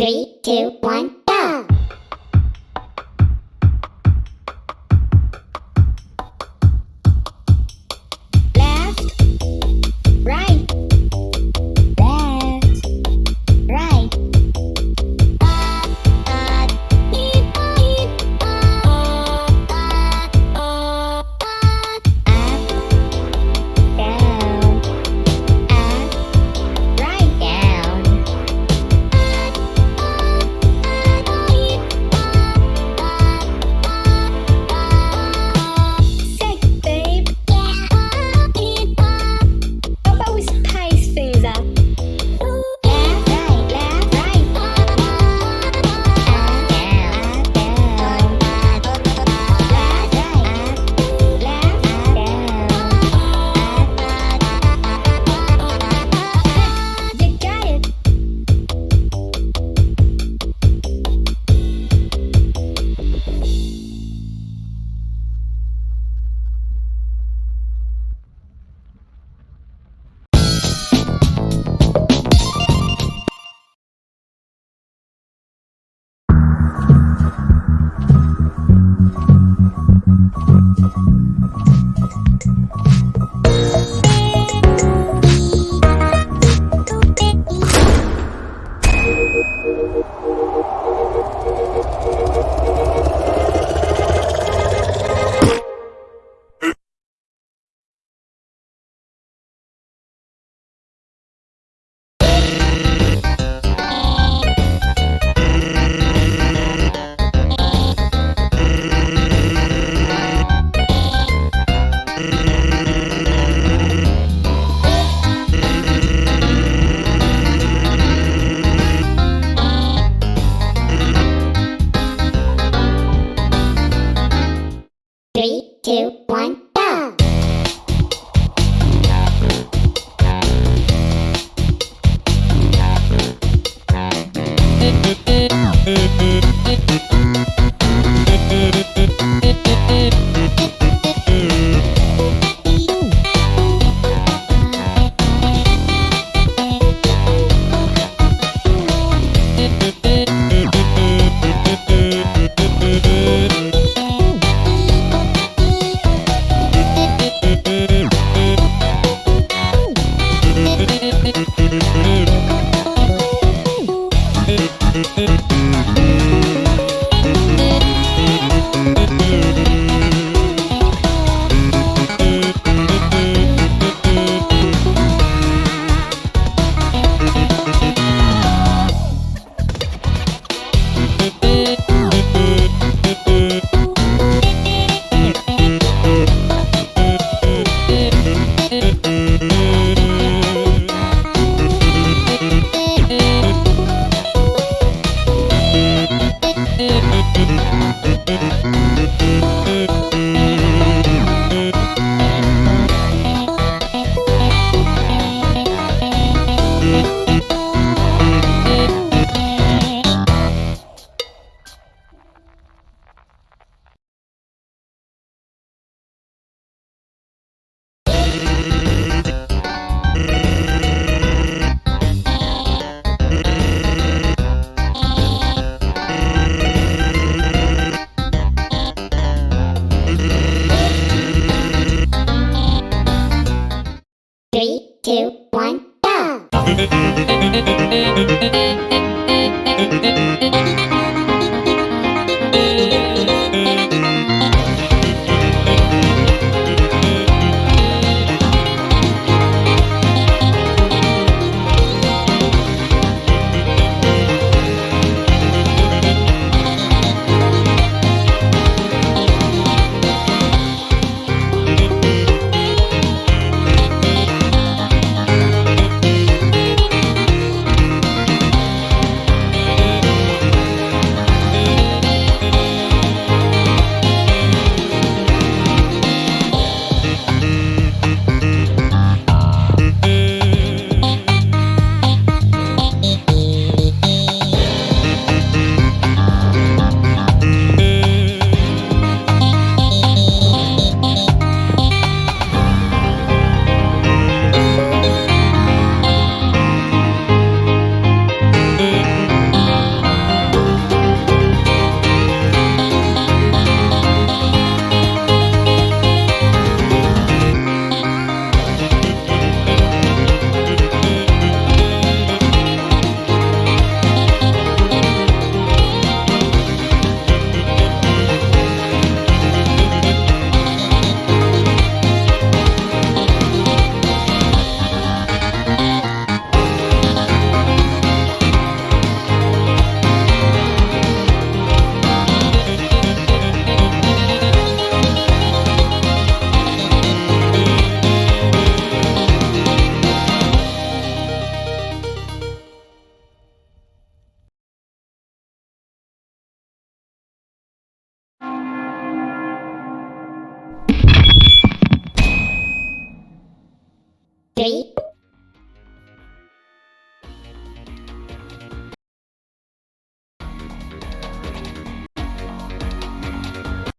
Three, two, one,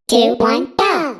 two, one, go!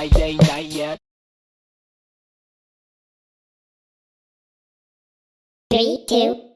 Friday night yet. Three, two,